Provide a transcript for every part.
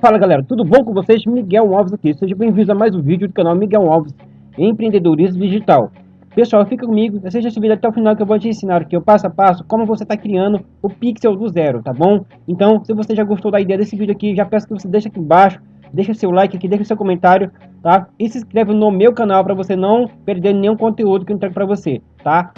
Fala galera, tudo bom com vocês? Miguel Alves aqui, sejam bem-vindos a mais um vídeo do canal Miguel Alves Empreendedorismo Digital Pessoal, fica comigo, assista esse vídeo até o final que eu vou te ensinar aqui, o passo a passo, como você está criando o Pixel do zero, tá bom? Então, se você já gostou da ideia desse vídeo aqui, já peço que você deixe aqui embaixo, deixa seu like aqui, seu comentário, tá? E se inscreve no meu canal para você não perder nenhum conteúdo que eu entrego para você, tá?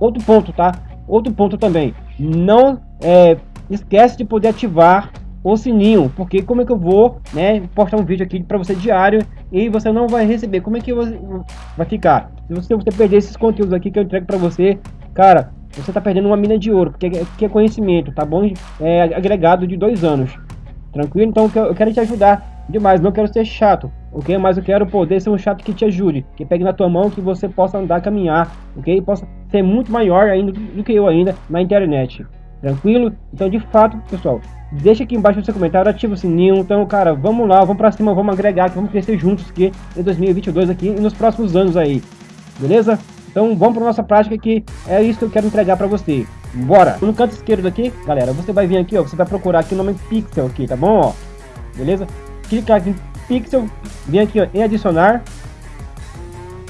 Outro ponto, tá? Outro ponto também, não é, esquece de poder ativar o sininho, porque como é que eu vou, né, postar um vídeo aqui para você diário e você não vai receber, como é que você vai ficar? Se você, você perder esses conteúdos aqui que eu entrego para você, cara, você tá perdendo uma mina de ouro, porque é, que é conhecimento, tá bom? É agregado de dois anos, tranquilo? Então eu quero te ajudar demais, não quero ser chato, ok? Mas eu quero poder ser um chato que te ajude, que pegue na tua mão, que você possa andar, caminhar, ok? Possa ser muito maior ainda do que eu ainda na internet. Tranquilo? Então, de fato, pessoal, deixa aqui embaixo no seu comentário, ativa o sininho. Então, cara, vamos lá, vamos pra cima, vamos agregar aqui, vamos crescer juntos aqui em 2022 aqui e nos próximos anos aí. Beleza? Então, vamos pra nossa prática que é isso que eu quero entregar pra você. Bora! No canto esquerdo aqui, galera, você vai vir aqui, ó, você vai procurar aqui o nome Pixel aqui, tá bom, ó? Beleza? Clicar aqui em Pixel, vem aqui, ó, em adicionar.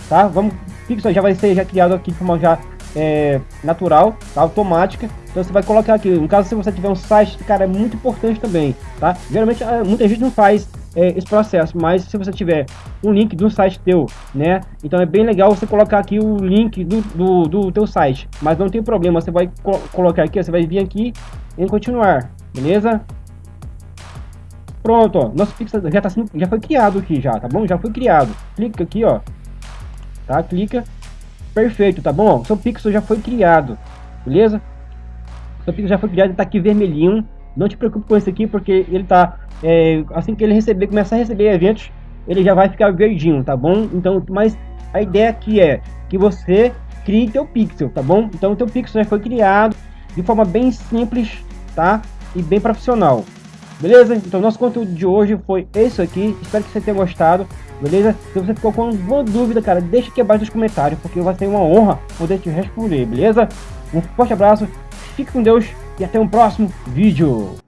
Tá? Vamos, Pixel já vai ser já criado aqui como já é, natural, tá? automática. Então você vai colocar aqui, no caso se você tiver um site, cara, é muito importante também, tá? Geralmente é, muita gente não faz é, esse processo, mas se você tiver um link do site teu, né? Então é bem legal você colocar aqui o link do, do, do teu site, mas não tem problema, você vai co colocar aqui, você vai vir aqui em continuar, beleza? Pronto, ó, nosso pixel já tá sendo, já foi criado aqui já, tá bom? Já foi criado. Clica aqui, ó, tá? Clica Perfeito, tá bom? seu pixel já foi criado, beleza? Seu pixel já foi criado, ele tá aqui vermelhinho. Não te preocupe com esse aqui, porque ele tá... É, assim que ele receber, começar a receber eventos, ele já vai ficar verdinho, tá bom? Então, mas a ideia aqui é que você crie teu pixel, tá bom? Então, o teu pixel já foi criado de forma bem simples, tá? E bem profissional. Beleza? Então, nosso conteúdo de hoje foi isso aqui. Espero que você tenha gostado beleza? Se você ficou com alguma dúvida, cara, deixa aqui abaixo nos comentários, porque vai ser uma honra poder te responder, beleza? Um forte abraço, fique com Deus e até um próximo vídeo.